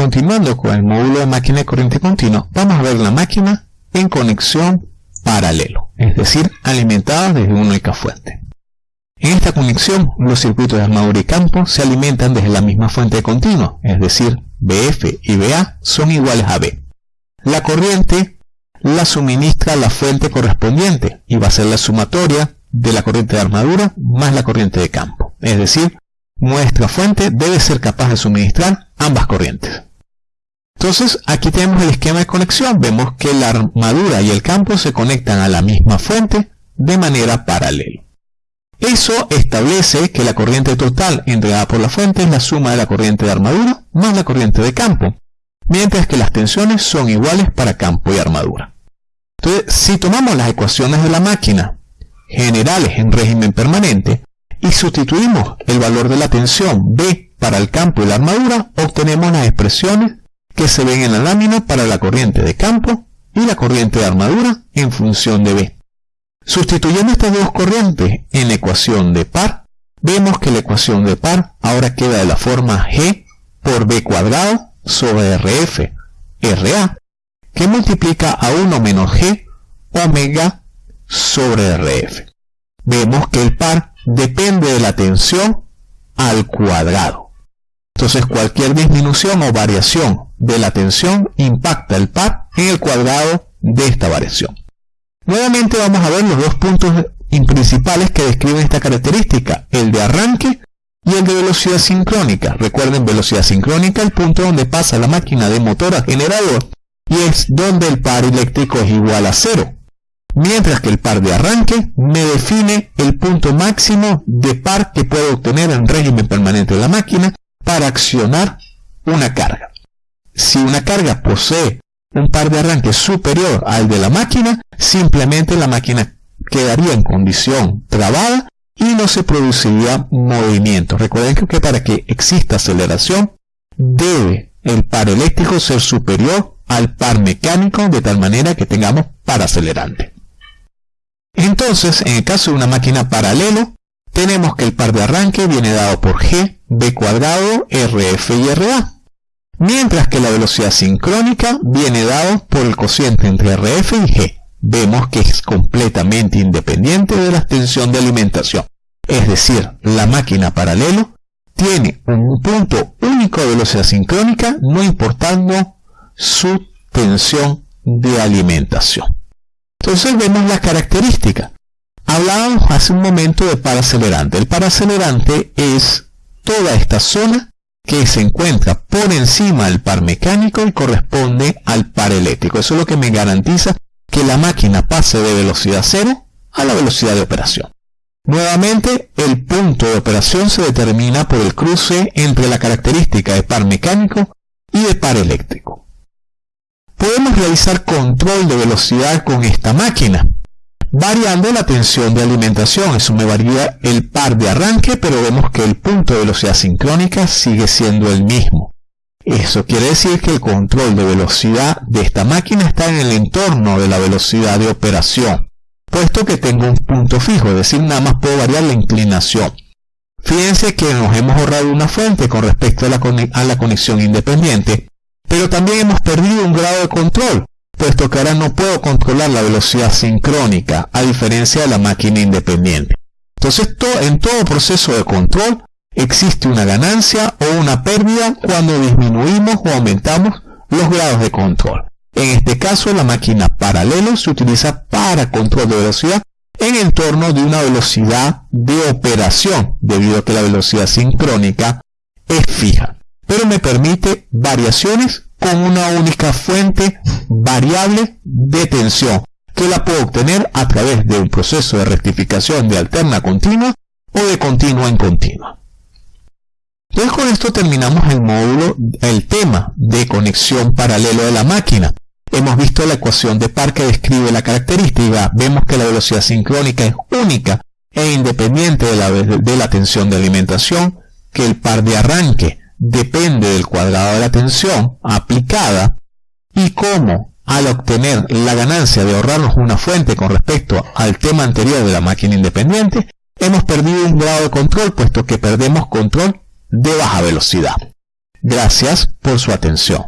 continuando con el módulo de máquina de corriente continua, vamos a ver la máquina en conexión paralelo, es decir, alimentada desde una única fuente. En esta conexión, los circuitos de armadura y campo se alimentan desde la misma fuente continua, es decir, BF y BA son iguales a B. La corriente la suministra la fuente correspondiente y va a ser la sumatoria de la corriente de armadura más la corriente de campo. Es decir, nuestra fuente debe ser capaz de suministrar ambas corrientes. Entonces, aquí tenemos el esquema de conexión. Vemos que la armadura y el campo se conectan a la misma fuente de manera paralela. Eso establece que la corriente total entregada por la fuente es la suma de la corriente de armadura más la corriente de campo, mientras que las tensiones son iguales para campo y armadura. Entonces, si tomamos las ecuaciones de la máquina generales en régimen permanente y sustituimos el valor de la tensión B para el campo y la armadura, obtenemos las expresiones que se ven en la lámina para la corriente de campo y la corriente de armadura en función de B. Sustituyendo estas dos corrientes en la ecuación de par, vemos que la ecuación de par ahora queda de la forma G por B cuadrado sobre RF, RA, que multiplica a 1 menos G omega sobre RF. Vemos que el par depende de la tensión al cuadrado. Entonces cualquier disminución o variación de la tensión impacta el par en el cuadrado de esta variación. Nuevamente vamos a ver los dos puntos principales que describen esta característica, el de arranque y el de velocidad sincrónica. Recuerden velocidad sincrónica, el punto donde pasa la máquina de motor a generador y es donde el par eléctrico es igual a cero. Mientras que el par de arranque me define el punto máximo de par que puedo obtener en régimen permanente de la máquina para accionar una carga. Si una carga posee un par de arranque superior al de la máquina, simplemente la máquina quedaría en condición trabada y no se produciría movimiento. Recuerden que para que exista aceleración debe el par eléctrico ser superior al par mecánico de tal manera que tengamos par acelerante. Entonces, en el caso de una máquina paralelo, tenemos que el par de arranque viene dado por G, B cuadrado, RF y RA mientras que la velocidad sincrónica viene dado por el cociente entre RF y G. Vemos que es completamente independiente de la tensión de alimentación. Es decir, la máquina paralelo tiene un punto único de velocidad sincrónica no importando su tensión de alimentación. Entonces vemos las características. Hablábamos hace un momento de paracelerante. El paracelerante es toda esta zona que se encuentra por encima del par mecánico y corresponde al par eléctrico. Eso es lo que me garantiza que la máquina pase de velocidad cero a la velocidad de operación. Nuevamente, el punto de operación se determina por el cruce entre la característica de par mecánico y de par eléctrico. Podemos realizar control de velocidad con esta máquina variando la tensión de alimentación. Eso me varía el par de arranque, pero vemos que el punto de velocidad sincrónica sigue siendo el mismo. Eso quiere decir que el control de velocidad de esta máquina está en el entorno de la velocidad de operación, puesto que tengo un punto fijo, es decir, nada más puedo variar la inclinación. Fíjense que nos hemos ahorrado una fuente con respecto a la, a la conexión independiente, pero también hemos perdido un grado de control, puesto que ahora no puedo controlar la velocidad sincrónica, a diferencia de la máquina independiente. Entonces, en todo proceso de control existe una ganancia o una pérdida cuando disminuimos o aumentamos los grados de control. En este caso, la máquina paralelo se utiliza para control de velocidad en el entorno de una velocidad de operación, debido a que la velocidad sincrónica es fija, pero me permite variaciones con una única fuente variable de tensión que la puedo obtener a través de un proceso de rectificación de alterna continua o de continua en continua. Entonces con esto terminamos el módulo, el tema de conexión paralelo de la máquina. Hemos visto la ecuación de par que describe la característica. Vemos que la velocidad sincrónica es única e independiente de la, de la tensión de alimentación, que el par de arranque depende del cuadrado de la tensión aplicada y cómo al obtener la ganancia de ahorrarnos una fuente con respecto al tema anterior de la máquina independiente, hemos perdido un grado de control puesto que perdemos control de baja velocidad. Gracias por su atención.